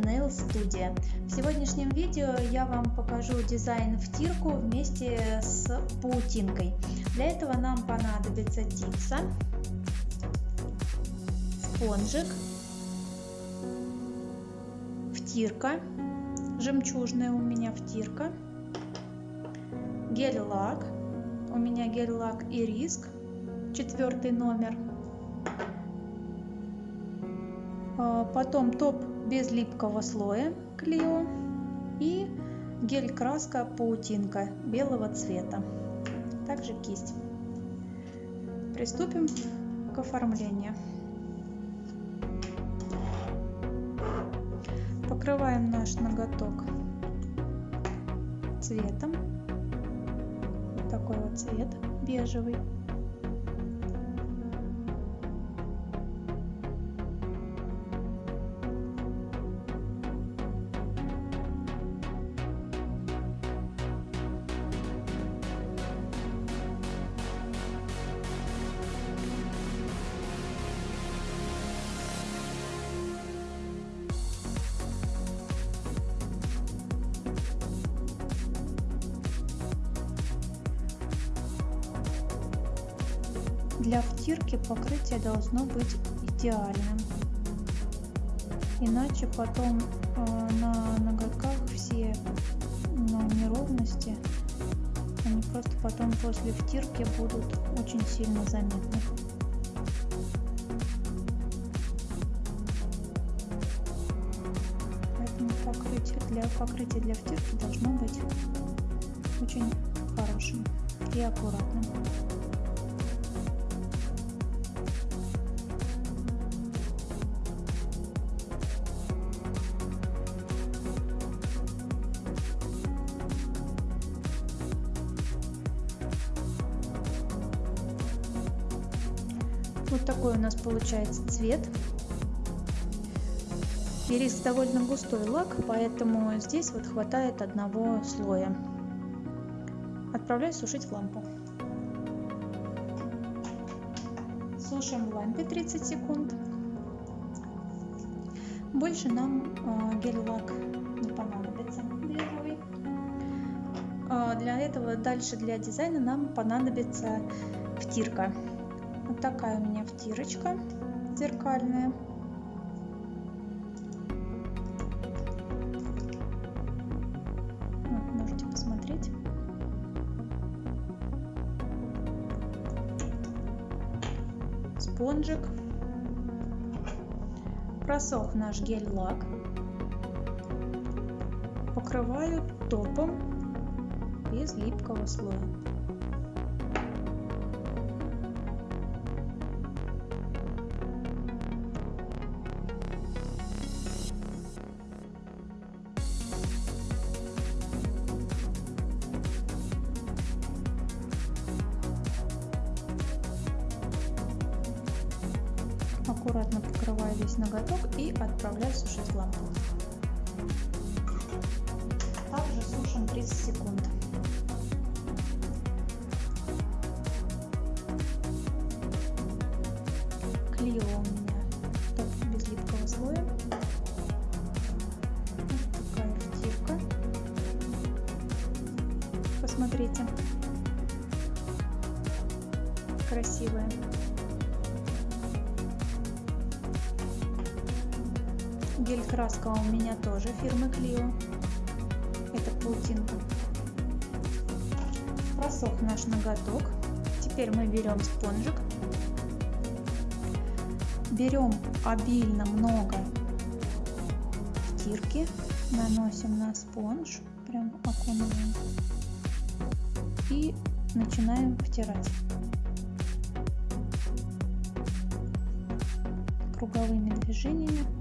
Nail Studio. В сегодняшнем видео я вам покажу дизайн втирку вместе с паутинкой. Для этого нам понадобится типса, спонжик, втирка, жемчужная у меня втирка, гель-лак, у меня гель-лак и риск, четвертый номер – а, потом топ без липкого слоя Клио и гель-краска паутинка белого цвета. Также кисть. Приступим к оформлению. Покрываем наш ноготок цветом. Вот такой вот цвет бежевый. Для втирки покрытие должно быть идеальным. Иначе потом э, на ноготках все ну, неровности, они просто потом после втирки будут очень сильно заметны. Поэтому покрытие для покрытия для втирки должно быть очень хорошим и аккуратным. Вот такой у нас получается цвет. Ирис довольно густой лак, поэтому здесь вот хватает одного слоя. Отправляю сушить в лампу. Сушим в лампе 30 секунд. Больше нам э, гель-лак не понадобится бежевый. Э, для этого дальше для дизайна нам понадобится втирка. Такая у меня втирочка зеркальная. Можете посмотреть. Спонжик. Просох наш гель-лак. Покрываю топом без липкого слоя. Аккуратно покрываю весь ноготок и отправляю сушить в. Также сушим 30 секунд. Клео у меня топ без липкого слоя. Вот такая втирка. Посмотрите. Красивая. Гель-краска у меня тоже фирмы Клио. Это паутинка. Просох наш ноготок. Теперь мы берем спонжик. Берем обильно много стирки. Наносим на спонж. Прям окунываем. И начинаем втирать. круговыми движениями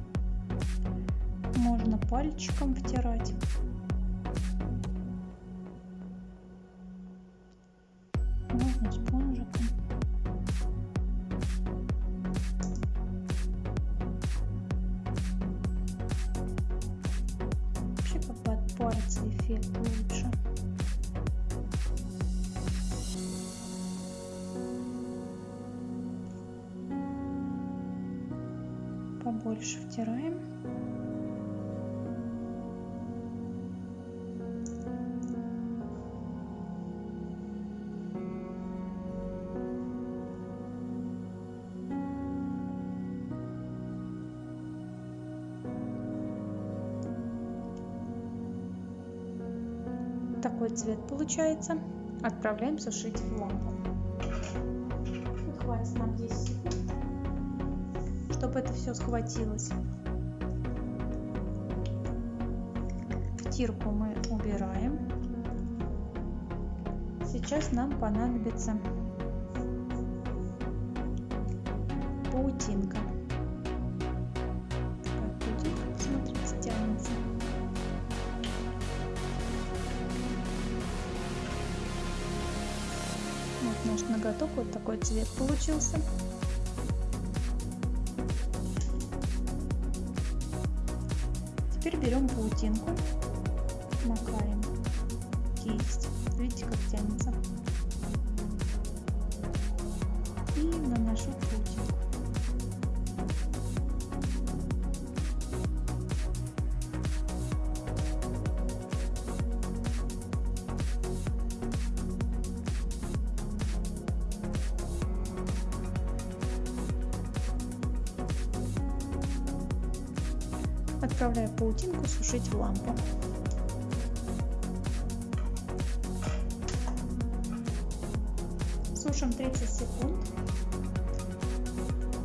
можно пальчиком втирать. Можно спонжиком. Вообще как бы от пальца эффект лучше. побольше втираем такой цвет получается. Отправляем сушить в лампу. Хватит нам 10 секунд, чтобы это все схватилось. Втирку мы убираем. Сейчас нам понадобится паутинка. Наш ноготок, вот такой цвет получился. Теперь берем паутинку, макаем кисть. Видите, как тянется. И наношу Отправляю паутинку сушить в лампу. Сушим 30 секунд.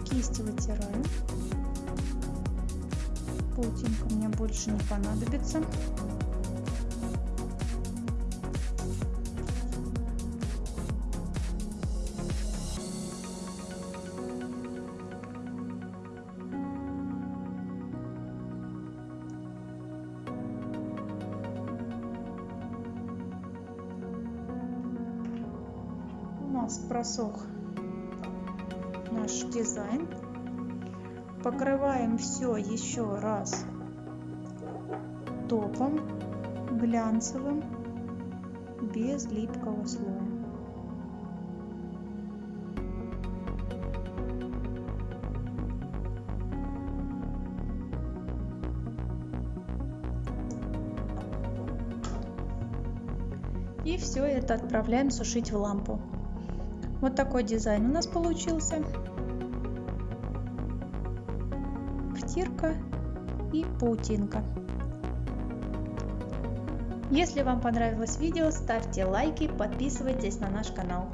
Кисть вытираю. Паутинка мне больше не понадобится. Нас просох наш дизайн. Покрываем все еще раз топом глянцевым без липкого слоя. И все это отправляем сушить в лампу. Вот такой дизайн у нас получился. Втирка и паутинка. Если вам понравилось видео, ставьте лайки, подписывайтесь на наш канал.